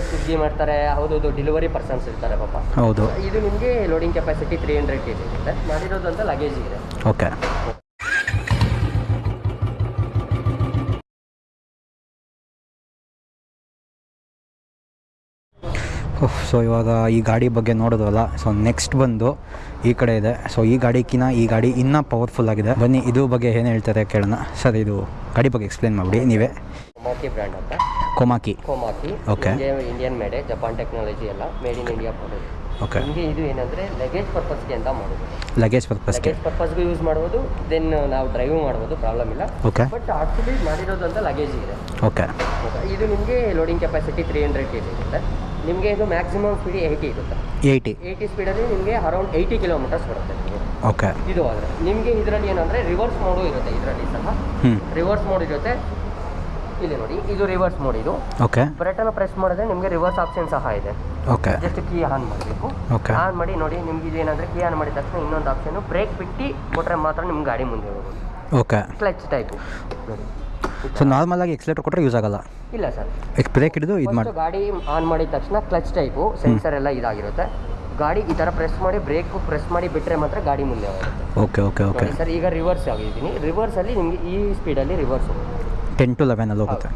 ಸ್ವಿಗ್ಗಿ ಮಾಡ್ತಾರೆ ಹೌದು delivery persons ಇರ್ತಾರೆ ಪಾಪ. ಹೌದು. ಇದು ನಿಮಗೆ loading capacity three hundred K G ಇರುತ್ತೆ. ಮಾಡಿರೋದು ಅಂತ ಲಗೇಜ್ ಇದೆ. ಓಕೆ. ಸೊ ಇವಾಗ ಈ ಗಾಡಿ ಬಗ್ಗೆ ನೋಡೋದಲ್ಲ ಸೊ ನೆಕ್ಸ್ಟ್ ಬಂದು ಈ ಕಡೆ ಇದೆ. ಸೊ ಈ ಗಾಡಿಕಿನ ಈ ಗಾಡಿ ಇನ್ನೂ ಪವರ್ಫುಲ್ ಆಗಿದೆ. ಬನ್ನಿ ಇದು ಬಗ್ಗೆ ಏನು ಹೇಳ್ತಾರೆ ಕೇಳೋಣ. ಸರ್ ಇದು ಗಾಡಿ ಬಗ್ಗೆ ಎಕ್ಸ್ಪ್ಲೇನ್ ಮಾಡಿಬಿಡಿ ನೀವೇ. ಕೋಮಾಕಿ ಬ್ರ್ಯಾಂಡ್ ಅಂತ. Komaki. Komaki. Okay Indian ಮೇಡೆ Japan technology ಎಲ್ಲ made in India product okay ನಿಮಗೆ ಇದು ಏನಂದ್ರೆ ಲಗೇಜ್ ಪರ್ಪಸ್ಗೆ ಅಂತ ಮಾಡೋದು ಲಗೇಜ್ ಪರ್ಪಸ್ಗೆ ಲಗೇಜ್ ಪರ್ಪಸ್ಗೂ ಯೂಸ್ ಮಾಡ್ಬೋದು ದೆನ್ ನಾವು ಡ್ರೈವ್ ಮಾಡ್ಬೋದು ಪ್ರಾಬ್ಲಮ್ ಇಲ್ಲ. ಓಕೆ ಬಟ್ ಆಕ್ಚುಲಿ ಮಾಡಿರೋದು ಅಂತ ಲಗೇಜ್ ಇದೆ. ಓಕೆ ಇದು ನಿಮಗೆ loading capacity three hundred K G ಇರುತ್ತೆ. ನಿಮಗೆ ಇದು ಮ್ಯಾಕ್ಸಿಮಮ್ ಸ್ಪೀಡ್ ಏಯ್ಟಿ ಇರುತ್ತೆ. ಏಯ್ಟಿ ಏಯ್ಟಿ ಸ್ಪೀಡಲ್ಲಿ ನಿಮಗೆ ಅರೌಂಡ್ ಏಯ್ಟಿ ಕಿಲೋಮೀಟರ್ಸ್ ಬರುತ್ತೆ ಓಕೆ ಇದು ಆದರೆ. ನಿಮಗೆ ಇದರಲ್ಲಿ ಏನಂದರೆ ರಿವರ್ಸ್ ಮೋಡು ಇರುತ್ತೆ ಇದರಲ್ಲಿ ಸಹ. ರಿವರ್ಸ್ ಮೋಡ್ ಇರುತ್ತೆ. ಇಲ್ಲಿ ನೋಡಿ ಇದು ರಿವರ್ಸ್ ಮೋಡ್ ಇದು. ಓಕೆ ಬಟನ್ ಪ್ರೆಸ್ ಮಾಡಿದ್ರೆ ನಿಮಗೆ ರಿವರ್ಸ್ ಆಪ್ಷನ್ ಸಹ ಇದೆ. ಓಕೆ ಜಸ್ಟ್ ಕೀ ಆನ್ ಮಾಡಬೇಕು. ಓಕೆ ಆನ್ ಮಾಡಿ ನೋಡಿ ನಿಮ್ಗೆ ಇದೇನಂದ್ರೆ ಕೀ ಆನ್ ಮಾಡಿದ ತಕ್ಷಣ ಇನ್ನೊಂದು ಆಪ್ಷನ್ ಬ್ರೇಕ್ ಬಿಟ್ಟು ಕೊಟ್ಟರೆ ಮಾತ್ರ ನಿಮ್ಮ ಗಾಡಿ ಮುಂದೆ ಹೋಗೋದು. Okay clutch type so so ನಾರ್ಮಲಾಗಿ ಎಕ್ಸಲೇಟರ್ ಕೊಟ್ಟರೆ ಯೂಸ್ ಆಗಲ್ಲ? ಇಲ್ಲ ಸರ್. ಬ್ರೇಕ್ ಹಿಡಿದು ಇದು ಮಾಡಿ ಗಾಡಿ ಆನ್ ಮಾಡಿದ ತಕ್ಷಣ ಕ್ಲಚ್ ಟೈಪು ಸೆನ್ಸರ್ ಎಲ್ಲ ಇದಾಗಿರುತ್ತೆ. ಗಾಡಿ ಈ ಥರ ಪ್ರೆಸ್ ಮಾಡಿ ಬ್ರೇಕ್ ಪ್ರೆಸ್ ಮಾಡಿ ಬಿಟ್ಟರೆ ಮಾತ್ರ ಗಾಡಿ ಮುಂದೆ ಹೋಗುತ್ತೆ. ಓಕೆ ಓಕೆ ಓಕೆ ಸರ್ ಈಗ ರಿವರ್ಸ್ ಆಗಿದ್ದೀನಿ ರಿವರ್ಸಲ್ಲಿ ನಿಮಗೆ ಈ ಸ್ಪೀಡಲ್ಲಿ ರಿವರ್ಸ್ ಟೆನ್ ಟು ಲೆವೆನಲ್ಲಿ ಹೋಗುತ್ತೆ.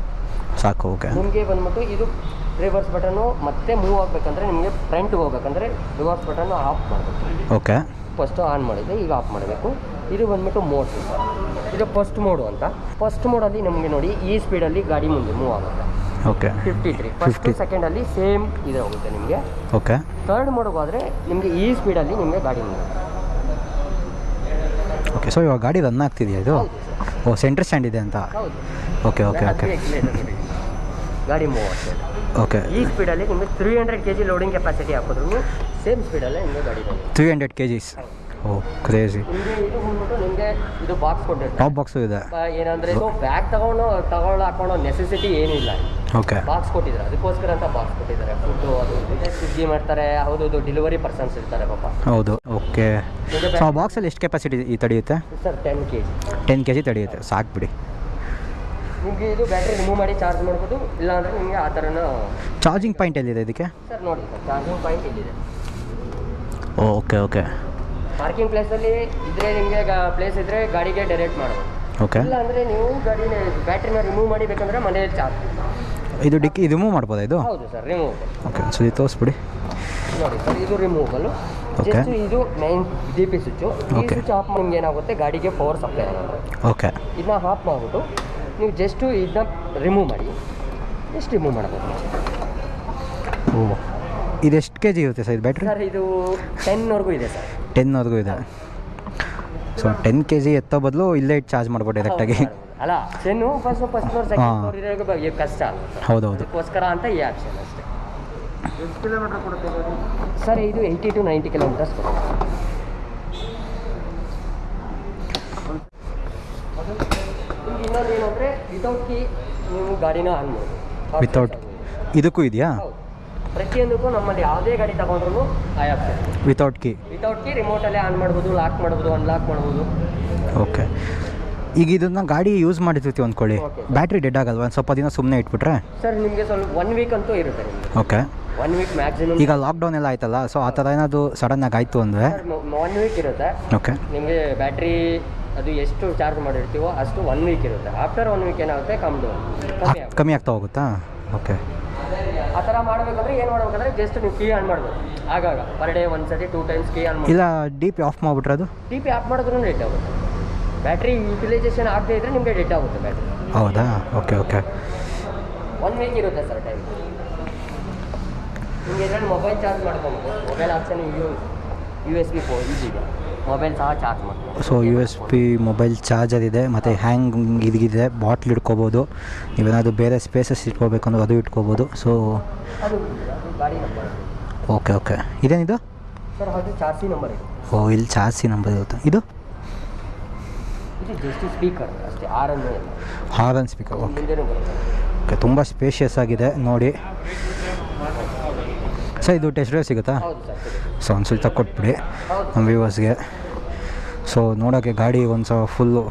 ಸಾಕು ಓಕೆ. ನಿಮಗೆ ಬಂದ್ಬಿಟ್ಟು ಇದು ರಿವರ್ಸ್ ಬಟನ್ನು ಮತ್ತೆ ಮೂವ್ ಆಗಬೇಕಂದ್ರೆ ನಿಮಗೆ ಫ್ರಂಟ್ಗೆ ಹೋಗ್ಬೇಕಂದ್ರೆ ರಿವರ್ಸ್ ಬಟನ್ ಆಫ್ ಮಾಡಬೇಕು. ಓಕೆ. ಫಸ್ಟು ಆನ್ ಮಾಡಿದೆ ಈಗ ಆಫ್ ಮಾಡಬೇಕು. ಇದು ಬಂದ್ಬಿಟ್ಟು ಮೋಡ್ ಇದು ಫಸ್ಟ್ ಮೋಡು ಅಂತ. ಫಸ್ಟ್ ಮೋಡಲ್ಲಿ ನಮಗೆ ನೋಡಿ ಈ ಸ್ಪೀಡಲ್ಲಿ ಗಾಡಿ ಮುಂದೆ ಮೂವ್ ಆಗುತ್ತೆ. ಓಕೆ. Fifty three first 50. ಸೆಕೆಂಡಲ್ಲಿ ಸೇಮ್ ಇದೆ ಹೋಗುತ್ತೆ ನಿಮಗೆ. ಓಕೆ. ಥರ್ಡ್ ಮೋಡ್ಗೆ ಹೋದರೆ ನಿಮಗೆ ಈ ಸ್ಪೀಡಲ್ಲಿ ನಿಮಗೆ ಗಾಡಿ ಮುಂದೆ ಓಕೆ ಸೊ ಇವಾಗ ಗಾಡಿ ರನ್ ಆಗ್ತಿದೆಯಾ ಇದು? ಓ ಸೆಂಟ್ರ್ ಸ್ಟ್ಯಾಂಡ್ ಇದೆ ಅಂತ. ಹೌದು. ಓಕೆ ಓಕೆ ಓಕೆ ಗಾಡಿ ಮೂವ್ ಆಗ್ತದೆ ಓಕೆ ಈ ಸ್ಪೀಡಲ್ಲಿ ನಿಮಗೆ three hundred K G loading capacity ಹಾಕಿದ್ರು ಸೇಮ್ ಸ್ಪೀಡಲ್ಲೇ ನಿಮಗೆ ಗಾಡಿ three hundred K Gs oh crazy ನಿಮಗೆ ಇದು ಬಂದ್ಬಿಟ್ಟು ನಿಮಗೆ ಇದು ಬಾಕ್ಸ್ ಕೊಟ್ಟಿರ್ತಾರೆ. ಟಾಪ್ ಬಾಕ್ಸು ಇದೆ. ಏನಂದ್ರೆ ಇದು ಬ್ಯಾಗ್ ತಗೊಂಡು ತಗೊಳ್ಳೋ ಹಾಕೊಳ್ಳೋ ನೆಸೆಸಿಟಿ ಏನಿಲ್ಲ ಓಕೆ ಬಾಕ್ಸ್ ಕೊಟ್ಟಿದ್ದಾರೆ. ಅದಕ್ಕೋಸ್ಕರ ಅಂತ ಬಾಕ್ಸ್ ಕೊಟ್ಟಿದ್ದಾರೆ. ಫುಡ್ಡು ಅದು ಸ್ವಿಗ್ಗಿ ಮಾಡ್ತಾರೆ. ಹೌದು ಡೆಲಿವರಿ ಪರ್ಸನ್ಸ್ ಇರ್ತಾರೆ ಪಾಪ. ಹೌದು. ಓಕೆ ಸೊ ಬಾಕ್ಸಲ್ಲಿ ಎಷ್ಟು capacity ತಡೆಯುತ್ತೆ? Sir ten K G ten K G ತಡೆಯುತ್ತೆ. ಸಾಕು ಬಿಡಿ. ನಿಮಗೆ ಇದು ಬ್ಯಾಟ್ರಿ ರಿಮೂವ್ ಮಾಡಿ ಚಾರ್ಜ್ ಮಾಡ್ಬೋದು ಇಲ್ಲಾಂದರೆ ನಿಮಗೆ ಆ ಥರನೂ ಚಾರ್ಜಿಂಗ್ ಪಾಯಿಂಟ್ ಎಲ್ಲಿದೆ ಇದಕ್ಕೆ? ಸರ್ ನೋಡಿ ಸರ್ ಚಾರ್ಜಿಂಗ್ ಪಾಯಿಂಟ್ ಇಲ್ಲಿದೆ ಓಕೆ ಓಕೆ. ಪಾರ್ಕಿಂಗ್ ಪ್ಲೇಸಲ್ಲಿ ಇದ್ರೆ ನಿಮಗೆ ಪ್ಲೇಸ್ ಇದ್ರೆ ಗಾಡಿಗೆ ಡೈರೆಕ್ಟ್ ಮಾಡ್ಬೋದು. ಓಕೆ. ಇಲ್ಲ ಅಂದರೆ ನೀವು ಗಾಡಿನ ಬ್ಯಾಟ್ರಿನ ರಿಮೂವ್ ಮಾಡಿ ಬೇಕಂದ್ರೆ ಮನೇಲಿ ಚಾರ್ಜ್ ಇದು ಡಿಕ್ಕಿ ಇದು ಮೂವ್ ಮಾಡ್ಬೋದಾ ಇದು? ಹೌದು ಸರ್ ರಿಮೂವ್ ಓಕೆ ಒಂದ್ಸಲಿ ತೋರಿಸ್ಬಿಡಿ. ನೋಡಿ ಸರ್ ಇದು ರಿಮೂವಲು ಓಕೆ. ಜಸ್ಟ್ ಇದು ಮೈನ್ ಡಿ ಪಿ ಸ್ವಿಚ್ಚು ಈ Okay. ಸ್ವಿಚ್ ಆಫ್ ನಿಮ್ಗೆ ಏನಾಗುತ್ತೆ? ಗಾಡಿಗೆ ಪವರ್ ಸಪ್ಲೈ ಆಗುತ್ತೆ. ಓಕೆ. ಇದನ್ನ ಆಫ್ ಮಾಡಿಬಿಟ್ಟು ನೀವು ಜಸ್ಟು ಇದನ್ನ ರಿಮೂವ್ ಮಾಡಿ ಎಷ್ಟು ರಿಮೂವ್ ಮಾಡ್ಬೋದು. ಓ ಇದೆಷ್ಟು ಕೆ ಜಿ ಇರುತ್ತೆ ಸರ್ ಇದು ಬ್ಯಾಟ್ರಿ ಸರ್ ಇದು ಟೆನ್ವರೆಗೂ ಇದೆ ಸರ್. ಟೆನ್ವರೆಗೂ ಇದೆ. ಸೊ ಟೆನ್ ಕೆ ಜಿ ಎತ್ತೋ ಬದಲು ಇಲ್ಲೇ ಇಟ್ಟು ಚಾರ್ಜ್ ಮಾಡ್ಬೋದು ಡೈರೆಕ್ಟಾಗಿ ಅಲ್ಲ ten first first floor second floor ಇರೋರಿಗೆ ಬಗ್ಗೆ ಕಷ್ಟ. ಆಗುತ್ತೆ ಹೌದೌದು. ಅದಕ್ಕೋಸ್ಕರ ಅಂತ ಈ ಆಪ್ಷನ್ ಅಷ್ಟೇ. ಎಷ್ಟು ಕಿಲೋಮೀಟರ್ ಕೊಡುತ್ತೆ ಸರ್ ಇದು ಏಯ್ಟಿ ಟು ನೈಂಟಿ ಕಿಲೋಮೀಟರ್ಸ್ ಕೊಡುತ್ತೆ ನಿಮ್ಗೆ ಇನ್ನೊಂದು ಏನಂದರೆ ವಿತೌಟ್ ಕೀ ನೀವು ಗಾಡಿನ ಆನ್ ವಿತೌಟ್ ಇದಕ್ಕೂ ಇದೆಯಾ? ಪ್ರತಿಯೊಂದಕ್ಕೂ ನಮ್ಮಲ್ಲಿ ಯಾವುದೇ ಗಾಡಿ ತಗೊಂಡ್ರು ಆ option without key without key ರಿಮೋಟಲ್ಲೇ on ಮಾಡ್ಬೋದು ಲಾಕ್ ಮಾಡ್ಬೋದು ಅನ್ಲಾಕ್ ಮಾಡ್ಬೋದು. ಓಕೆ ಈಗ ಇದನ್ನ ಗಾಡಿ ಯೂಸ್ ಮಾಡಿರ್ತೀವಿ ಅಂದ್ಕೊಳ್ಳಿ. ಬ್ಯಾಟ್ರಿ ಡೆಡ್ ಆಗಲ್ವಾ? ಒಂದು ಸ್ವಲ್ಪ ದಿನ ಸುಮ್ಮನೆ ಇಟ್ಬಿಟ್ರೆ? ಸರ್ ನಿಮಗೆ ಸ್ವಲ್ಪ ಒನ್ ವೀಕ್ ಅಂತೂ ಇರುತ್ತೆ. ಓಕೆ ಒನ್ ವೀಕ್ ಮ್ಯಾಕ್ಸಿಮಮ್ ಈಗ ಲಾಕ್ಡೌನ್ ಎಲ್ಲ ಆಯ್ತಲ್ಲ ಸೊ ಆ ಥರ ಏನಾದರೂ ಸಡನ್ನಾಗಿ ಆಯಿತು ಅಂದರೆ? ಒನ್ ವೀಕ್ ಇರುತ್ತೆ. ಓಕೆ ನಿಮಗೆ ಬ್ಯಾಟ್ರಿ ಅದು ಎಷ್ಟು ಚಾರ್ಜ್ ಮಾಡಿರ್ತೀವೋ ಅಷ್ಟು ಒನ್ ವೀಕ್ ಇರುತ್ತೆ. ಆಫ್ಟರ್ ಒನ್ ವೀಕ್ ಏನಾಗುತ್ತೆ? ಕಮ್ಮಿ ಕಮ್ಮಿ ಆಗುತ್ತೆ. ಕಮ್ಮಿ ಆಗ್ತಾ ಹೋಗುತ್ತಾ? ಓಕೆ. ಆ ಥರ ಮಾಡಬೇಕಂದ್ರೆ ಏನು ಮಾಡ್ಬೇಕಂದ್ರೆ ಜಸ್ಟ್ ನೀವು ಕೀ ಆನ್ ಮಾಡಬೇಕು. ಆಗಾಗ ಪರ್ ಡೇ ಒಂದು ಸತಿ ಟೂ ಟೈಮ್ಸ್ ಕೀ ಆನ್ ಇಲ್ಲ ಡಿ ಪಿ ಆಫ್ ಮಾಡಿಬಿಟ್ರೆ ಅದು? ಡಿ ಪಿ ಆಫ್ ಮಾಡಿದ್ರೂ ಡೆಡ್ ಆಗುತ್ತೆ. ಬ್ಯಾಟ್ರಿ ಯುಟಿಲೈಸೇಷನ್ ಆಗದೇ ಇದ್ರೆ ನಿಮಗೆ ಡೆಡ್ ಆಗುತ್ತೆ ಬ್ಯಾಟ್ರಿ ಹೌದಾ? Okay okay. ಒನ್ ವೀಕ್ ಇರುತ್ತೆ ಸರ್ ಟೈಮ್ ನಿಮಗೆ ಇದರಲ್ಲಿ ಮೊಬೈಲ್ ಚಾರ್ಜ್ ಮಾಡ್ಕೊಬೋದು mobile option U U S B ಫೋ ಇದಿದೆ ಮೊಬೈಲ್ ಸಹ ಚಾರ್ಜ್ ಮಾಡ್ತೀವಿ so U S P mobile charger ಇದೆ ಮತ್ತು ಹ್ಯಾಂಗ್ ಇದಿದೆ ಬಾಟ್ಲ್ ಇಟ್ಕೋಬೋದು. ನೀವೇನಾದರೂ ಬೇರೆ ಸ್ಪೇಸಸ್ ಇಟ್ಕೋಬೇಕು ಅಂದ್ರೆ ಅದು ಇಟ್ಕೋಬೋದು. ಸೊ ಓಕೆ ಓಕೆ ಇದೇನಿದು ಚಾರ್ಸಿ ನಂಬರ್ ಓ ಇಲ್ಲಿ ಚಾರ್ಸಿ ನಂಬರ್ ಇರುತ್ತೆ. ಇದು? ಸ್ಪೀಕರ್ ಅಷ್ಟೇ ಹಾರನ್ ಸ್ಪೀಕರ್ ಓಕೆ ಓಕೆ ತುಂಬ ಸ್ಪೇಷಿಯಸ್ ಆಗಿದೆ ನೋಡಿ. ಸರ್ ಇದು ಟೆಸ್ಟ್ ಡ್ರೈವ್ ಸಿಗುತ್ತೆ? ಸೊ ಒಂದು ಸ್ವಲ್ಪ ಕೊಟ್ಬಿಡಿ ನಮ್ಮ ವ್ಯೂವರ್ಸ್ಗೆ ಸೊ ನೋಡೋಕ್ಕೆ ಗಾಡಿ ಒಂದು ಸಲ ಫುಲ್ಲು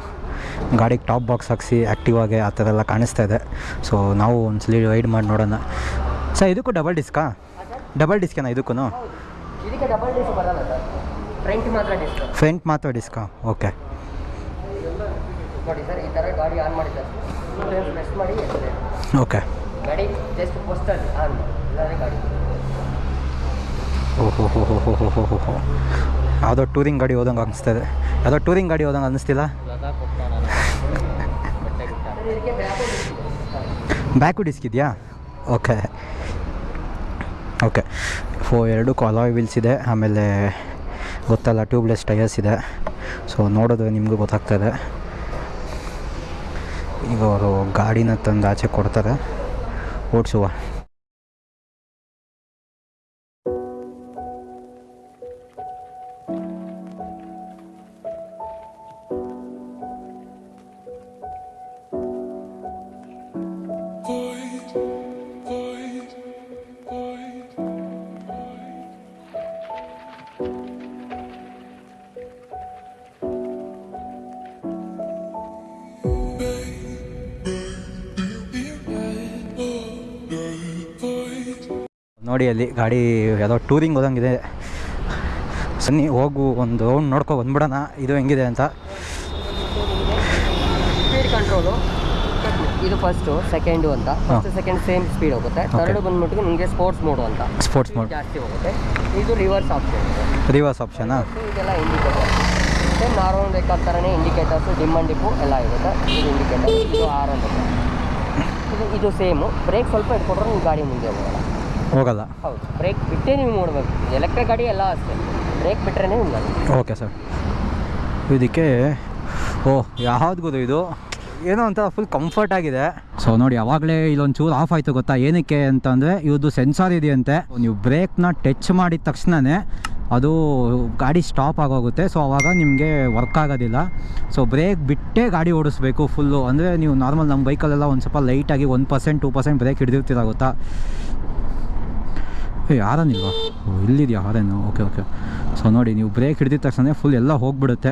ಗಾಡಿಗೆ ಟಾಪ್ ಬಾಕ್ಸ್ ಹಾಕ್ಸಿ ಆ್ಯಕ್ಟಿವ್ ಆಗಿ ಆ ಥರ ಎಲ್ಲ ಕಾಣಿಸ್ತಾ ಇದೆ. ಸೊ ನಾವು ಒಂದು ಸಲ ರೈಡ್ ಮಾಡಿ ನೋಡೋಣ. ಸರ್ ಇದಕ್ಕೂ ಡಬಲ್ ಡಿಸ್ಕಾ ಡಬಲ್ ಡಿಸ್ಕೇನಾ ಇದಕ್ಕೂ ಫ್ರಂಟ್ ಮಾತ್ರ ಡಿಸ್ಕ್ ಓಕೆ ಓಕೆ ಗಾಡಿ ಜಸ್ಟ್ ಪೋಸ್ಟಲ್ಲಿ ಆನ್ ಮಾಡಿ ಇಲ್ಲಾಂದರೆ ಗಾಡಿ ಹೋ ಹೋ ಹೋ ಯಾವುದೋ ಟೂರಿಂಗ್ ಗಾಡಿ ಹೋದಂಗೆ ಅನಿಸ್ತದೆ ಯಾವುದೋ ಟೂರಿಂಗ್ ಗಾಡಿ ಹೋದಂಗೆ ಅನ್ನಿಸ್ತಿಲ್ಲ ಬ್ಯಾಕು ಡಿಸ್ಕ್ ಇದೆಯಾ? ಓಕೆ. ಓಕೆ. ಫೋ, ಎರಡು ಕಾಲಾಯ್ ವೀಲ್ಸ್ ಇದೆ. ಆಮೇಲೆ ಗೊತ್ತಲ್ಲ, ಟ್ಯೂಬ್ಲೆಸ್ ಟೈರ್ಸ್ ಇದೆ. ಸೊ, ನೋಡೋದು ನಿಮಗೂ ಗೊತ್ತಾಗ್ತದೆ ಈಗ ಅವರು ಗಾಡಿನ ತಂದು ಆಚೆ ಕೊಡ್ತಾರೆ. ಓಡಿಸುವ? ನೋಡಿ ಅಲ್ಲಿ ಗಾಡಿ ಯಾವುದೋ ಟೂರಿಂಗ್ ಹೋದಂಗಿದೆ. ಸನ್ನಿ ಹೋಗು ಒಂದು ರೌಂಡ್ ನೋಡ್ಕೊ ಬಂದ್ಬಿಡೋಣ. ಇದು ಹೆಂಗಿದೆ ಅಂತ. ಸ್ಪೀಡ್ ಕಂಟ್ರೋಲು ಇದು ಫಸ್ಟು ಸೆಕೆಂಡು ಅಂತ. ಫಸ್ಟ್ ಸೆಕೆಂಡ್ ಸೇಮ್ ಸ್ಪೀಡ್ ಹೋಗುತ್ತೆ. ಥರ್ಡ್ ಬಂದ್ಬಿಟ್ಟು ನಿಮಗೆ ಸ್ಪೋರ್ಟ್ಸ್ ಮೋಡು ಅಂತ. ಸ್ಪೋರ್ಟ್ಸ್ ಮೋಡ್ ಜಾಸ್ತಿ ಹೋಗುತ್ತೆ. ಇದು ರಿವರ್ಸ್ ಆಪ್ಷನ್ ರಿವರ್ಸ್ ಆಪ್ಷನಾ ಇದೆಲ್ಲ ಇಂಡಿಕೇಟರ್ ಸೇಮ್ ನಾರ್ಮಲ್ ಬೇಕಾದ ಥರನೇ ಇಂಡಿಕೇಟರ್ಸು ಡಿಮ್ ಅಂಡ್ ಡಿಪ್ಪು ಎಲ್ಲ ಇರುತ್ತೆ. ಇದು ಇಂಡಿಕೇಟರ್ ಇದು ಆರ್ ಅಂತ. ಇದು ಇದು ಸೇಮು ಬ್ರೇಕ್ ಸ್ವಲ್ಪ ಇಟ್ಕೊಂಡ್ರೆ ನೀವು ಗಾಡಿ ಮುಂದೆ ಹೋಗಲ್ಲ. ಹೋಗಲ್ಲ. ಹೌದು. ಬ್ರೇಕ್ ಬಿಟ್ಟೇ ನೀವು ನೋಡಬೇಕು. ಎಲೆಕ್ಟ್ರಿಕ್ ಗಾಡಿ ಎಲ್ಲ ಅಷ್ಟೇ. ಬ್ರೇಕ್ ಬಿಟ್ಟರೆ ನಿಮ್ಗೆ ಓಕೆ ಸರ್. ಇದಕ್ಕೆ ಓ ಯಾವ್ದು ಗೊತ್ತು ಇದು? ಏನೋ ಒಂಥರ ಫುಲ್ ಕಂಫರ್ಟ್ ಆಗಿದೆ. ಸೊ ನೋಡಿ ಯಾವಾಗಲೇ ಇಲ್ಲೊಂದು ಚೂರು ಆಫ್ ಆಯಿತು ಗೊತ್ತಾ? ಏನಕ್ಕೆ ಅಂತಂದರೆ ಇವ್ರದ್ದು ಸೆನ್ಸಾರ್ ಇದೆಯಂತೆ. ನೀವು ಬ್ರೇಕ್ನ ಟಚ್ ಮಾಡಿದ ತಕ್ಷಣವೇ ಅದು ಗಾಡಿ ಸ್ಟಾಪ್ ಆಗೋಗುತ್ತೆ. ಸೊ ಆವಾಗ ನಿಮಗೆ ವರ್ಕ್ ಆಗೋದಿಲ್ಲ. ಸೊ ಬ್ರೇಕ್ ಬಿಟ್ಟೇ ಗಾಡಿ ಓಡಿಸ್ಬೇಕು ಫುಲ್ಲು ಅಂದರೆ ನೀವು ನಾರ್ಮಲ್ ನಮ್ಮ ಬೈಕಲ್ಲೆಲ್ಲ ಒಂದು ಸ್ವಲ್ಪ ಲೈಟಾಗಿ one percent two percent brake ಹಿಡಿದಿರ್ತೀರ ಗೊತ್ತಾ? ಏ ಯಾರನಿಲ್ವಾ? ಓ, ಇಲ್ಲಿದೆಯಾ? ಹಾರೇನು ಓಕೆ ಓಕೆ. ಸೊ ನೋಡಿ, ನೀವು ಬ್ರೇಕ್ ಹಿಡಿದಿದ ತಕ್ಷಣ ಫುಲ್ ಎಲ್ಲ ಹೋಗ್ಬಿಡುತ್ತೆ.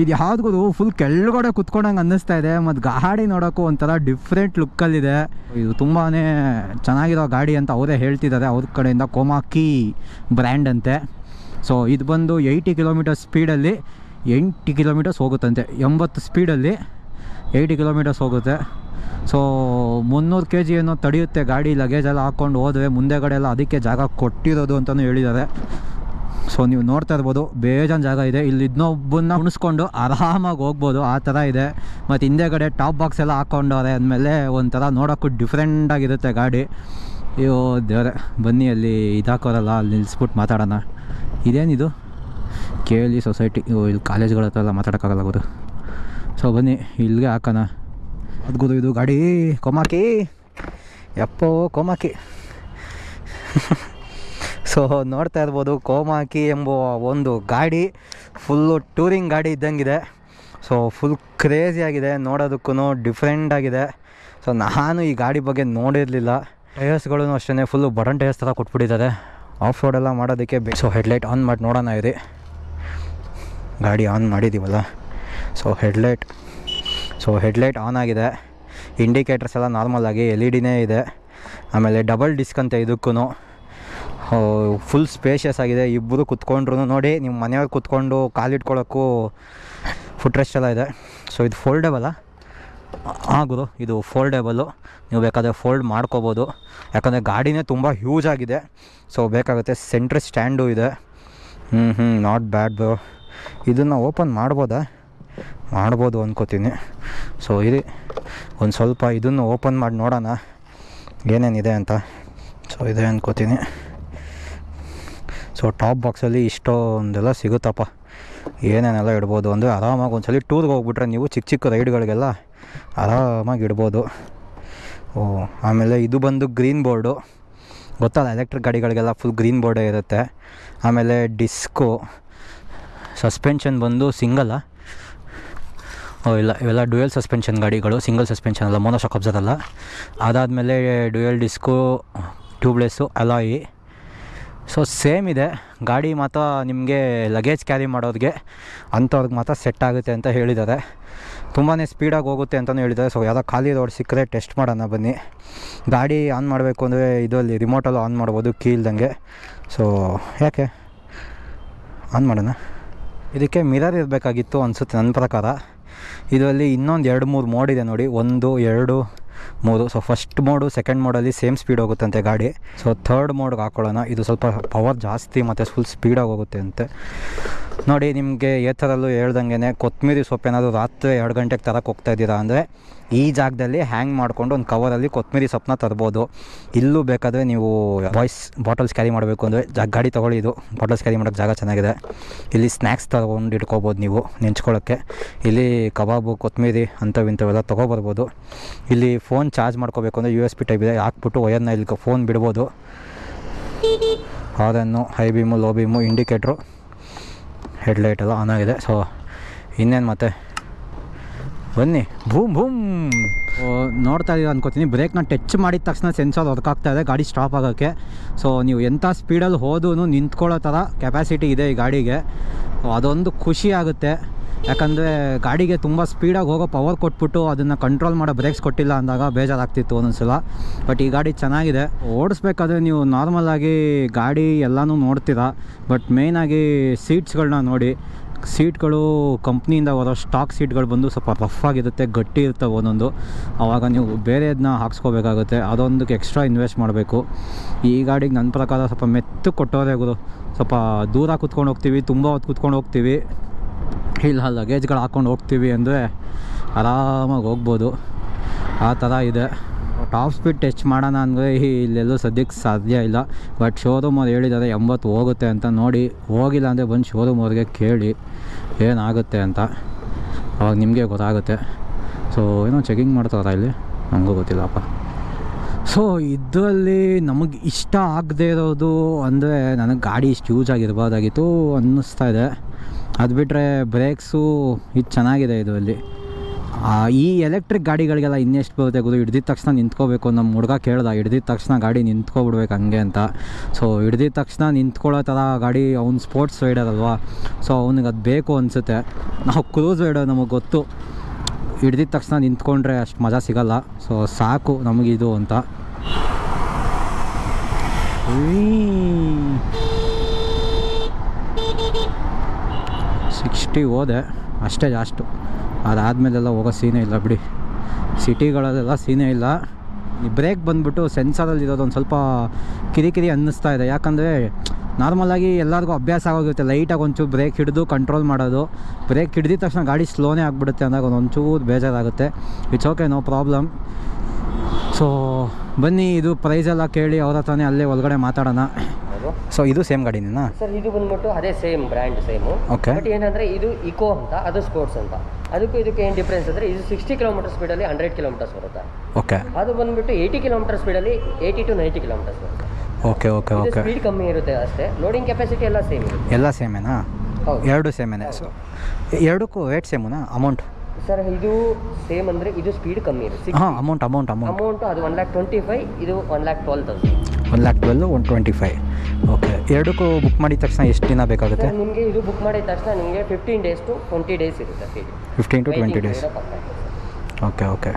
ಇದು ಯಾವ್ದು ಫುಲ್ ಕೆಳಗಡೆ ಕುತ್ಕೊಂಡಂಗೆ ಅನ್ನಿಸ್ತಾ ಇದೆ, ಮತ್ತು ಗಾಡಿ ನೋಡೋಕ್ಕೂ ಒಂಥರ ಡಿಫ್ರೆಂಟ್ ಲುಕ್ಕಲ್ಲಿದೆ ಇದು ತುಂಬಾ ಚೆನ್ನಾಗಿರೋ ಗಾಡಿ ಅಂತ ಅವರೇ ಹೇಳ್ತಿದ್ದಾರೆ. ಅವ್ರ ಕಡೆಯಿಂದ ಕೋಮಾಕಿ ಬ್ರ್ಯಾಂಡ್ ಅಂತೆ. ಸೊ ಇದು ಬಂದು ಏಯ್ಟಿ ಕಿಲೋಮೀಟರ್ ಸ್ಪೀಡಲ್ಲಿ ಎಂಟು ಕಿಲೋಮೀಟರ್ಸ್ ಹೋಗುತ್ತಂತೆ. ಎಂಬತ್ತು ಸ್ಪೀಡಲ್ಲಿ ಏಯ್ಟಿ ಕಿಲೋಮೀಟರ್ಸ್ ಹೋಗುತ್ತೆ. ಸೊ ಮುನ್ನೂರು ಕೆ ಜಿ ಏನೋ ತಡೆಯುತ್ತೆ, ಗಾಡಿ ಲಗೇಜ್ ಎಲ್ಲ ಹಾಕ್ಕೊಂಡು ಹೋದರೆ ಮುಂದೆಗಡೆ ಎಲ್ಲ ಅದಕ್ಕೆ ಜಾಗ ಕೊಟ್ಟಿರೋದು ಅಂತಲೂ ಹೇಳಿದ್ದಾರೆ. ಸೊ ನೀವು ನೋಡ್ತಾ ಇರ್ಬೋದು, ಬೇಜಾನ್ ಜಾಗ ಇದೆ. ಇಲ್ಲಿ ಇದನ್ನೊಬ್ಬನ್ನ ಉಣಿಸ್ಕೊಂಡು ಆರಾಮಾಗಿ ಹೋಗ್ಬೋದು, ಆ ಥರ ಇದೆ. ಮತ್ತು ಹಿಂದೆಗಡೆ ಟಾಪ್ ಬಾಕ್ಸ್ ಎಲ್ಲ ಹಾಕ್ಕೊಂಡವ್ರೆ ಅಂದಮೇಲೆ ಒಂಥರ ನೋಡೋಕ್ಕೂ ಡಿಫ್ರೆಂಟಾಗಿರುತ್ತೆ ಗಾಡಿ. ಅಯ್ಯೋ, ದೇವರೇ, ಬನ್ನಿ ಅಲ್ಲಿ ಇದಾಕೋರಲ್ಲ, ಅಲ್ಲಿ ನಿಲ್ಲಿಸ್ಬಿಟ್ಟು ಮಾತಾಡೋಣ. ಇದೇನಿದು ಕೇಳಿ ಸೊಸೈಟಿ ಇಲ್ಲಿ ಕಾಲೇಜ್ಗಳ ಹತ್ರ ಎಲ್ಲ ಮಾತಾಡೋಕ್ಕಾಗಲ್ಲ ಅವರು ಸೊ ಬನ್ನಿ, ಇಲ್ಲಿಗೆ ಹಾಕೋಣ. ಅದು ಇದು ಗಾಡಿ ಕೊಮಾಕಿ ಯಪ್ಪೋ ಕೋಮಾಕಿ ಸೊ ನೋಡ್ತಾ ಇರ್ಬೋದು ಕೋಮಾಕಿ ಎಂಬ ಒಂದು ಗಾಡಿ ಫುಲ್ಲು ಟೂರಿಂಗ್ ಗಾಡಿ ಇದ್ದಂಗಿದೆ. ಸೊ ಫುಲ್ ಕ್ರೇಜಿ ಆಗಿದೆ ನೋಡೋದಕ್ಕೂ ಡಿಫ್ರೆಂಟ್ ಆಗಿದೆ. ಸೊ ನಾನು ಈ ಗಾಡಿ ಬಗ್ಗೆ ನೋಡಿರಲಿಲ್ಲ. ಟೈರ್ಸ್ಗಳೂ ಅಷ್ಟೇ ಫುಲ್ಲು ಬಟನ್ ಟೈರ್ಸ್ ಥರ ಕೊಟ್ಬಿಟ್ಟಿದ್ದಾರೆ. ಆಫ್ ರೋಡ್ ಎಲ್ಲ ಮಾಡೋದಕ್ಕೆ ಬೇಕು ಸೊ ಹೆಡ್ಲೈಟ್ ಆನ್ ಮಾಡಿ ನೋಡೋಣ ಇರಿ. ಗಾಡಿ on ಮಾಡಿದ್ದೀವಲ್ಲ so headlight so headlight on ಆಗಿದೆ. ಇಂಡಿಕೇಟರ್ಸ್ ಎಲ್ಲ ನಾರ್ಮಲ್ ಆಗಿ ಎಲ್ ಇ ಡಿನೇ ಇದೆ. ಆಮೇಲೆ ಡಬಲ್ ಡಿಸ್ಕ್ ಅಂತ ಇದಕ್ಕೂ ಫುಲ್ ಸ್ಪೇಷಿಯಸ್ ಆಗಿದೆ. ಇಬ್ಬರು ಕುತ್ಕೊಂಡ್ರು ನೋಡಿ ನಿಮ್ಮ ಮನೆಯವ್ರು ಕುತ್ಕೊಂಡು ಕಾಲಿಟ್ಕೊಳ್ಳೋಕ್ಕೂ ಫುಟ್ ರೆಸ್ಟ್ ಎಲ್ಲ ಇದೆ. ಸೊ ಇದು ಫೋಲ್ಡೇಬಲ್ಲ ಗುರು, ಇದು ಫೋಲ್ಡೇಬಲ್ಲು ನೀವು ಬೇಕಾದರೆ ಫೋಲ್ಡ್ ಮಾಡ್ಕೋಬೋದು. ಯಾಕಂದರೆ ಗಾಡಿನೇ ತುಂಬ ಹ್ಯೂಜ್ ಆಗಿದೆ. ಸೊ ಬೇಕಾಗುತ್ತೆ ಸೆಂಟ್ರ್ ಸ್ಟ್ಯಾಂಡು ಇದೆ. ಹ್ಞೂ ಹ್ಞೂ ನಾಟ್ ಬ್ಯಾಡ್ ಇದನ್ನು ಓಪನ್ ಮಾಡ್ಬೋದಾ? ಮಾಡ್ಬೋದು ಅಂದ್ಕೋತೀನಿ ಸೊ ಇರಿ, ಒಂದು ಸ್ವಲ್ಪ ಇದನ್ನು ಓಪನ್ ಮಾಡಿ ನೋಡೋಣ. ಏನೇನಿದೆ ಅಂತ. ಸೊ ಇದೆ ಅಂದ್ಕೋತೀನಿ ಸೊ ಟಾಪ್ ಬಾಕ್ಸಲ್ಲಿ ಇಷ್ಟೊಂದೆಲ್ಲ ಸಿಗುತ್ತಪ್ಪ. ಏನೇನೆಲ್ಲ ಇಡ್ಬೋದು ಅಂದರೆ ಆರಾಮಾಗಿ ಒಂದ್ಸಲ ಟೂರ್ಗೆ ಹೋಗ್ಬಿಟ್ರೆ ನೀವು ಚಿಕ್ಕ ಚಿಕ್ಕ ರೈಡ್ಗಳಿಗೆಲ್ಲ ಆರಾಮಾಗಿ ಇಡ್ಬೋದು. ಓ, ಆಮೇಲೆ ಇದು ಬಂದು ಗ್ರೀನ್ ಬೋರ್ಡು. ಗೊತ್ತಲ್ಲ, ಎಲೆಕ್ಟ್ರಿಕ್ ಗಾಡಿಗಳಿಗೆಲ್ಲ ಫುಲ್ ಗ್ರೀನ್ ಬೋರ್ಡೇ ಇರುತ್ತೆ. ಆಮೇಲೆ ಡಿಸ್ಕು. ಸಸ್ಪೆನ್ಷನ್ ಬಂದು ಸಿಂಗಲ್ಲ ಇಲ್ಲ, ಇವೆಲ್ಲ ಡ್ಯೂಯಲ್ ಸಸ್ಪೆನ್ಷನ್ ಗಾಡಿಗಳು, ಸಿಂಗಲ್ ಸಸ್ಪೆನ್ಷನ್ ಅಲ್ಲ ಮೋನೋಶಾಕ್ ಅಬ್ಸರ್ ಅಲ್ಲ. ಅದಾದಮೇಲೆ dual disc tubeless alloy so same ಇದೆ. ಗಾಡಿ ಮಾತ್ರ ನಿಮಗೆ ಲಗೇಜ್ ಕ್ಯಾರಿ ಮಾಡೋರಿಗೆ ಅಂಥವ್ರಿಗೆ ಮಾತ್ರ ಸೆಟ್ ಆಗುತ್ತೆ ಅಂತ ಹೇಳಿದ್ದಾರೆ. ತುಂಬಾ ಸ್ಪೀಡಾಗಿ ಹೋಗುತ್ತೆ ಅಂತಲೂ ಹೇಳಿದ್ದಾರೆ. ಸೊ ಯಾವುದೋ ಖಾಲಿ ರೋಡ್ ಸಿಕ್ಕರೆ ಟೆಸ್ಟ್ ಮಾಡೋಣ ಬನ್ನಿ. ಗಾಡಿ ಆನ್ ಮಾಡಬೇಕು ಅಂದರೆ ಇದರಲ್ಲಿ ರಿಮೋಟಲ್ಲೂ ಆನ್ ಮಾಡ್ಬೋದು, ಕೀ ಇಲ್ದಂಗೆ. ಸೊ ಯಾಕೆ? ಆನ್ ಮಾಡೋಣ. ಇದಕ್ಕೆ ಮಿರರ್ ಇರಬೇಕಾಗಿತ್ತು ಅನಿಸುತ್ತೆ ನನ್ನ ಪ್ರಕಾರ. ಇದರಲ್ಲಿ ಇನ್ನೊಂದು ಎರಡು ಮೂರು ಮೋಡ್ ಇದೆ ನೋಡಿ. ಒಂದು, ಎರಡು ಮೂರು. ಸೊ ಫಸ್ಟ್ ಮೋಡು ಸೆಕೆಂಡ್ ಮೋಡಲ್ಲಿ ಸೇಮ್ ಸ್ಪೀಡ್ ಹೋಗುತ್ತಂತೆ ಗಾಡಿ. ಸೊ ಥರ್ಡ್ ಮೋಡ್ಗೆ ಹಾಕೊಳ್ಳೋಣ. ಇದು ಸ್ವಲ್ಪ ಪವರ್ ಜಾಸ್ತಿ ಮತ್ತು ಫುಲ್ ಸ್ಪೀಡಾಗಿ ಹೋಗುತ್ತೆ ಅಂತೆ. ನೋಡಿ, ನಿಮಗೆ ಏತರಲ್ಲೂ ಹೇಳ್ದಂಗೆ ಕೊತ್ತಂಬರಿ ಸೊಪ್ಪು ಏನಾದರೂ ರಾತ್ರಿ ಎರಡು ಗಂಟೆಗೆ ತರಕ್ಕೆ ಹೋಗ್ತಾ ಇದ್ದೀರಾ ಅಂದರೆ ಈ ಜಾಗದಲ್ಲಿ ಹ್ಯಾಂಗ್ ಮಾಡಿಕೊಂಡು ಒಂದು ಕವರಲ್ಲಿ ಕೊತ್ತಂಬರಿ ಸೊಪ್ಪನ್ನ ತರ್ಬೋದು. ಇಲ್ಲೂ ಬೇಕಾದರೆ ನೀವು ಬಾಯ್ಸ್ ಬಾಟಲ್ಸ್ ಕ್ಯಾರಿ ಮಾಡಬೇಕು ಅಂದರೆ ಜಾ, ಗಾಡಿ ತೊಗೊಳ್ಳಿ ಇದು. ಬಾಟಲ್ಸ್ ಕ್ಯಾರಿ ಮಾಡೋಕ್ಕೆ ಜಾಗ ಚೆನ್ನಾಗಿದೆ. ಇಲ್ಲಿ ಸ್ನ್ಯಾಕ್ಸ್ ತಗೊಂಡು ಇಟ್ಕೋಬೋದು ನೀವು ನೆಂಚ್ಕೊಳ್ಳೋಕ್ಕೆ ಇಲ್ಲಿ ಕಬಾಬು ಕೊತ್ತಂಬರಿ ಅಂಥವು ಇಂಥವೆಲ್ಲ ತೊಗೊಬರ್ಬೋದು. ಇಲ್ಲಿ ಫೋನ್ ಚಾರ್ಜ್ ಮಾಡ್ಕೋಬೇಕು ಅಂದರೆ ಯು ಎಸ್ ಪಿ ಟೈಪ್ ಇದೆ. ಹಾಕ್ಬಿಟ್ಟು ವಯರ್ನ ಇಲ್ಲಿ ಫೋನ್ ಬಿಡ್ಬೋದು. Horn high beam low beam indicator headlight ಎಲ್ಲ ಆನ್ ಆಗಿದೆ. ಸೊ ಇನ್ನೇನು ಮತ್ತೆ? ಬನ್ನಿ. ಭೂಮ್ ಭೂಮ್. ನೋಡ್ತಾ ಇದ್ದೀರ ಅನ್ಕೋತೀನಿ. ಬ್ರೇಕ್ನ ಟಚ್ ಮಾಡಿದ ತಕ್ಷಣ ಸೆನ್ಸರ್ ವರ್ಕ್ ಇದೆ. ಗಾಡಿ ಸ್ಟಾಪ್ ಆಗೋಕ್ಕೆ. ಸೊ ನೀವು ಎಂಥ ಸ್ಪೀಡಲ್ಲಿ ಹೋದೂ ನಿಂತ್ಕೊಳ್ಳೋ ಥರ ಕೆಪಾಸಿಟಿ ಇದೆ ಈ ಗಾಡಿಗೆ. ಅದೊಂದು ಖುಷಿ ಆಗುತ್ತೆ. ಯಾಕಂದರೆ ಗಾಡಿಗೆ ತುಂಬ ಸ್ಪೀಡಾಗಿ ಹೋಗೋ ಪವರ್ ಕೊಟ್ಬಿಟ್ಟು ಅದನ್ನು ಕಂಟ್ರೋಲ್ ಮಾಡೋ ಬ್ರೇಕ್ಸ್ ಕೊಟ್ಟಿಲ್ಲ ಅಂದಾಗ ಬೇಜಾರಾಗ್ತಿತ್ತು ಒಂದೊಂದ್ಸಲ. ಬಟ್ ಈ ಗಾಡಿ ಚೆನ್ನಾಗಿದೆ. ಓಡಿಸ್ಬೇಕಾದ್ರೆ ನೀವು ನಾರ್ಮಲಾಗಿ ಗಾಡಿ ಎಲ್ಲನೂ ನೋಡ್ತೀರಾ. ಬಟ್ ಮೇಯ್ನಾಗಿ ಸೀಟ್ಸ್ಗಳನ್ನ ನೋಡಿ. ಸೀಟ್ಗಳು ಕಂಪ್ನಿಯಿಂದ ಬರೋ ಸ್ಟಾಕ್ ಸೀಟ್ಗಳು ಬಂದು ಸ್ವಲ್ಪ ರಫ್ ಆಗಿರುತ್ತೆ, ಗಟ್ಟಿ ಇರ್ತವೆ ಒಂದೊಂದು. ಆವಾಗ ನೀವು ಬೇರೆದನ್ನ ಹಾಕ್ಸ್ಕೋಬೇಕಾಗುತ್ತೆ. ಅದೊಂದಕ್ಕೆ ಎಕ್ಸ್ಟ್ರಾ ಇನ್ವೆಸ್ಟ್ ಮಾಡಬೇಕು. ಈ ಗಾಡಿಗೆ ನನ್ನ ಪ್ರಕಾರ ಸ್ವಲ್ಪ ಮೆತ್ತು ಕೊಟ್ಟೋರೆ ಗುರು. ಸ್ವಲ್ಪ ದೂರ ಕುತ್ಕೊಂಡು ಹೋಗ್ತೀವಿ, ತುಂಬ ಹೊತ್ತು ಕುತ್ಕೊಂಡು ಹೋಗ್ತೀವಿ. ಇಲ್ಲ ಲಗೇಜ್ಗಳು ಹಾಕ್ಕೊಂಡು ಹೋಗ್ತೀವಿ ಅಂದರೆ ಆರಾಮಾಗಿ ಹೋಗ್ಬೋದು. ಆ ಥರ ಇದೆ. ಟಾಪ್ ಸ್ಪೀಡ್ ಟಚ್ ಮಾಡೋಣ ಅಂದರೆ ಇಲ್ಲೆಲ್ಲೂ ಸದ್ಯಕ್ಕೆ ಸಾಧ್ಯ ಇಲ್ಲ. ಬಟ್ ಶೋರೂಮ್ ಅವ್ರು ಹೇಳಿದ್ದಾರೆ ಎಂಬತ್ತು ಹೋಗುತ್ತೆ ಅಂತ ನೋಡಿ, ಹೋಗಿಲ್ಲ ಅಂದರೆ ಬಂದು ಶೋರೂಮ್ ಅವ್ರಿಗೆ ಕೇಳಿ ಏನಾಗುತ್ತೆ ಅಂತ. ಅವಾಗ ನಿಮಗೆ ಗೊತ್ತಾಗುತ್ತೆ. ಸೊ ಏನೋ ಚೆಕಿಂಗ್ ಮಾಡ್ತಾರ ಇಲ್ಲಿ? ನನಗೂ ಗೊತ್ತಿಲ್ಲಪ್ಪ. ಸೊ ಇದರಲ್ಲಿ ನಮಗೆ ಇಷ್ಟ ಆಗದೆ ಇರೋದು ಅಂದರೆ ನನಗೆ ಗಾಡಿ ಇಷ್ಟು ಯೂಸ್ ಆಗಿರ್ಬೋದಾಗಿತ್ತು ಅನ್ನಿಸ್ತಾ ಇದೆ. ಅದು ಬಿಟ್ಟರೆ ಬ್ರೇಕ್ಸು ಇದು ಚೆನ್ನಾಗಿದೆ ಇದರಲ್ಲಿ. ಈ ಎಲೆಕ್ಟ್ರಿಕ್ ಗಾಡಿಗಳಿಗೆಲ್ಲ ಇನ್ನೆಷ್ಟು ಬರುತ್ತೆ ಗೊತ್ತು? ಹಿಡ್ದಿದ ತಕ್ಷಣ ನಿಂತ್ಕೋಬೇಕು ನಮ್ಮ ಹುಡುಗ ಕೇಳ್ದ. ಹಿಡ್ದಿದ ತಕ್ಷಣ ಗಾಡಿ ನಿಂತ್ಕೊಬಿಡ್ಬೇಕು ಹಂಗೆ ಅಂತ. ಸೊ ಹಿಡ್ದಿದ ತಕ್ಷಣ ನಿಂತ್ಕೊಳ್ಳೋ ಥರ ಗಾಡಿ ಅವ್ನು ಸ್ಪೋರ್ಟ್ಸ್ ರೈಡರ್ ಅಲ್ವಾ? ಸೊ ಅವ್ನಿಗೆ ಅದು ಬೇಕು ಅನಿಸುತ್ತೆ. ನಾವು ಕ್ರೂಸ್ ರೈಡರ್ ನಮಗೆ ಗೊತ್ತು. ಹಿಡ್ದಿದ ತಕ್ಷಣ ನಿಂತ್ಕೊಂಡ್ರೆ ಅಷ್ಟು ಮಜಾ ಸಿಗಲ್ಲ. ಸೊ ಸಾಕು ನಮಗಿದು ಅಂತ. ಸಿಕ್ಸ್ಟಿ ಹೋದೆ. ಅಷ್ಟೇ ಜಾಸ್ಟು ಅದಾದಮೇಲೆಲ್ಲ ಹೋಗೋ ಸೀನೇ ಇಲ್ಲ ಬಿಡಿ. ಸಿಟಿಗಳಲ್ಲೆಲ್ಲ ಸೀನೇ ಇಲ್ಲ. ಈ ಬ್ರೇಕ್ ಬಂದುಬಿಟ್ಟು ಸೆನ್ಸರಲ್ಲಿ ಇರೋದು ಒಂದು ಸ್ವಲ್ಪ ಕಿರಿಕಿರಿ ಅನ್ನಿಸ್ತಾ ಇದೆ. ಯಾಕಂದರೆ ನಾರ್ಮಲಾಗಿ ಎಲ್ಲರಿಗೂ ಅಭ್ಯಾಸ ಆಗೋಗಿರುತ್ತೆ. ಲೈಟಾಗಿ ಒಂಚೂರು ಬ್ರೇಕ್ ಹಿಡಿದು ಕಂಟ್ರೋಲ್ ಮಾಡೋದು. ಬ್ರೇಕ್ ಹಿಡಿದ ತಕ್ಷಣ ಗಾಡಿ ಸ್ಲೋನೇ ಆಗಿಬಿಡುತ್ತೆ ಅಂದಾಗ ಒಂದು ಒಂಚೂರು ಬೇಜಾರಾಗುತ್ತೆ. It's okay no problem so ಬನ್ನಿ ಇದು ಪ್ರೈಸ್ ಎಲ್ಲ ಕೇಳಿ ಅವ್ರ ಹತ್ರನೇ ಅಲ್ಲೇ ಒಳಗಡೆ ಮಾತಾಡೋಣ. ಸೊ ಇದು ಸೇಮ್ ಗಾಡಿನೇನಾ? ಸರ್ ಇದು ಬಂದ್ಬಿಟ್ಟು ಅದೇ same brand same okay but ಏನಂದ್ರೆ ಇದು ಇಕೋ ಅಂತ ಅದು ಸ್ಪೋರ್ಟ್ಸ್ ಅಂತ. ಅದಕ್ಕೂ ಇದಕ್ಕೆ ಏನು ಡಿಫ್ರೆನ್ಸ್ ಅಂದರೆ ಇದು ಸಿಕ್ಸ್ಟಿ ಕಿಲೋಮೀಟರ್ ಸ್ಪೀಡಲ್ಲಿ ಹಂಡ್ರೆಡ್ ಕಿಲೋಮೀಟರ್ಸ್ ಬರುತ್ತೆ. ಓಕೆ ಅದು ಬಂದ್ಬಿಟ್ಟು ಏಯ್ಟಿ ಕಿಲೋಮೀಟರ್ ಸ್ಪೀಡಲ್ಲಿ ಏಯ್ಟಿ ಟು ನೈಂಟಿ ಕಿಲೋಮೀಟರ್ಸ್ ಬರುತ್ತೆ. ಓಕೆ ಓಕೆ ಓಕೆ ಸ್ಪೀಡ್ ಕಮ್ಮಿ ಇರುತ್ತೆ ಅಷ್ಟೇ. ಲೋಡಿಂಗ್ ಕೆಪಾಸಿಟಿ ಎಲ್ಲ ಸೇಮ್ ಇರುತ್ತೆ. ಎಲ್ಲ ಸೇಮೇನಾ ಹೌದು. ಎರಡು ಸೇಮೇನೆ ಸೊ ಎರಡಕ್ಕೂ ರೇಟ್ ಸೇಮುನಾ ಅಮೌಂಟ್ ಸರ್ ಇದು ಸೇಮ್ ಅಂದರೆ ಇದು ಸ್ಪೀಡ್ ಕಮ್ಮಿ ಇರುತ್ತೆ. ಹಾಂ ಅಮೌಂಟ್ ಅಮೌಂಟ್ ಅಮೌಂಟ್ ಅಮೌಂಟ್ ಅದು ಒನ್ ಲ್ಯಾಕ್ ಟ್ವೆಂಟಿ ಫೈವ್ ಇದು one lakh twelve thousand one lakh twelve one twenty five okay ಎರಡಕ್ಕೂ ಬುಕ್ ಮಾಡಿದ ತಕ್ಷಣ ಎಷ್ಟು ದಿನ ಬೇಕಾಗುತ್ತೆ? ನಿಮಗೆ ಇದು ಬುಕ್ ಮಾಡಿದ ತಕ್ಷಣ ನಿಮಗೆ fifteen days to twenty days ಇರುತ್ತೆ fifteen to twenty days okay okay